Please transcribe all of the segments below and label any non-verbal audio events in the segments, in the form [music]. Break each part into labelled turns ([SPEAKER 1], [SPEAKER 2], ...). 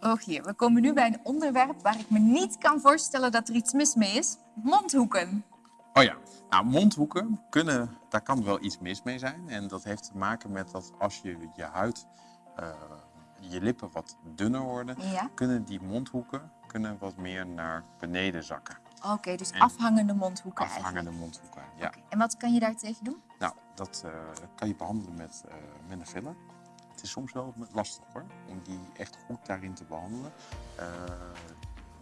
[SPEAKER 1] Rogier, we komen nu bij een onderwerp waar ik me niet kan voorstellen dat er iets mis mee is. Mondhoeken.
[SPEAKER 2] Oh ja, nou mondhoeken kunnen, daar kan wel iets mis mee zijn. En dat heeft te maken met dat als je je huid, uh, je lippen wat dunner worden,
[SPEAKER 1] Ja.
[SPEAKER 2] kunnen die mondhoeken kunnen wat meer naar beneden zakken.
[SPEAKER 1] Oké, dus
[SPEAKER 2] En-
[SPEAKER 1] afhangende mondhoeken eigenlijk.
[SPEAKER 2] Afhangende mondhoeken, ja.
[SPEAKER 1] En wat kan je daar tegen doen?
[SPEAKER 2] Nou, dat eh, kan je behandelen met, eh, met een filler. Het is soms wel lastig hoor, om die echt goed daarin te behandelen. Eh,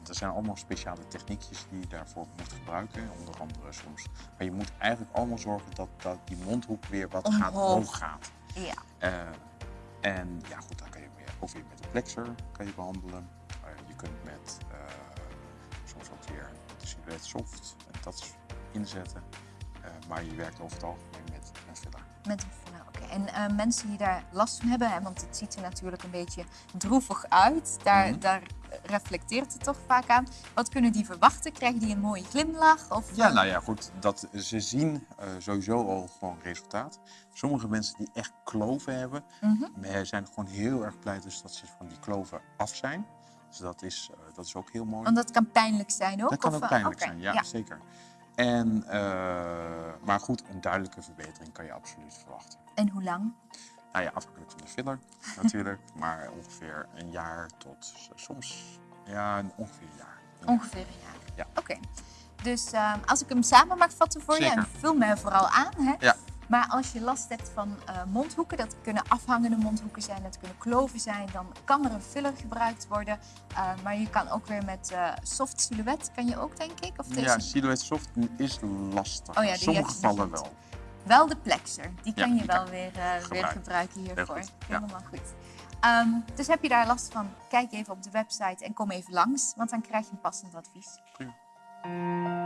[SPEAKER 2] er zijn allemaal speciale techniekjes die je daarvoor moet gebruiken, onder andere soms. Maar je moet eigenlijk allemaal zorgen dat, dat die mondhoek weer wat gaat
[SPEAKER 1] Omhoog.
[SPEAKER 2] hoog gaat.
[SPEAKER 1] Ja.
[SPEAKER 2] Eh, en ja, goed, dan kan je weer, ook weer met een plexer kan je behandelen. Eh, je kunt met soms ook weer de silhouet soft en dat inzetten. Maar je werkt over het algemeen met een filler.
[SPEAKER 1] Met een. En eh, mensen die daar last van hebben, hè, want het ziet er natuurlijk een beetje droevig uit, daar,
[SPEAKER 2] Mhm.
[SPEAKER 1] daar reflecteert het toch vaak aan. Wat kunnen die verwachten? Krijgen die een mooie glimlach? Of,
[SPEAKER 2] Ja, nou ja, goed. Dat, ze zien eh, sowieso al gewoon resultaat. Sommige mensen die echt kloven hebben,
[SPEAKER 1] Mhm.
[SPEAKER 2] zijn gewoon heel erg blij dus dat ze van die kloven af zijn. Dus dat is, eh, dat is ook heel mooi.
[SPEAKER 1] Want dat kan pijnlijk zijn ook?
[SPEAKER 2] Dat kan
[SPEAKER 1] of,
[SPEAKER 2] ook pijnlijk zijn, ja, zeker. En, eh, maar goed, een duidelijke verbetering kan je absoluut verwachten.
[SPEAKER 1] En hoe lang?
[SPEAKER 2] Nou ja, afhankelijk van de filler [laughs] natuurlijk, maar ongeveer een jaar tot soms, ja, ongeveer een jaar.
[SPEAKER 1] Ongeveer een jaar.
[SPEAKER 2] Ja.
[SPEAKER 1] Oké. Dus ehm, als ik hem samen mag vatten voor je, en vul mij vooral aan. Hè?
[SPEAKER 2] Ja.
[SPEAKER 1] Maar als je last hebt van eh, mondhoeken, dat kunnen afhangende mondhoeken zijn, dat kunnen kloven zijn, dan kan er een filler gebruikt worden. Eh, maar je kan ook weer met eh, soft silhouet, kan je ook denk ik? Of deze?
[SPEAKER 2] Ja, silhouet soft is lastig.
[SPEAKER 1] Oh ja,
[SPEAKER 2] In sommige gevallen wel.
[SPEAKER 1] Wel de plexer, die
[SPEAKER 2] Ja,
[SPEAKER 1] kan je
[SPEAKER 2] die
[SPEAKER 1] wel
[SPEAKER 2] kan
[SPEAKER 1] weer, eh, weer
[SPEAKER 2] gebruiken.
[SPEAKER 1] gebruiken hiervoor.
[SPEAKER 2] goed, ja.
[SPEAKER 1] Helemaal goed. Ehm, dus heb je daar last van, kijk even op de website en kom even langs, want dan krijg je een passend advies.
[SPEAKER 2] Prima.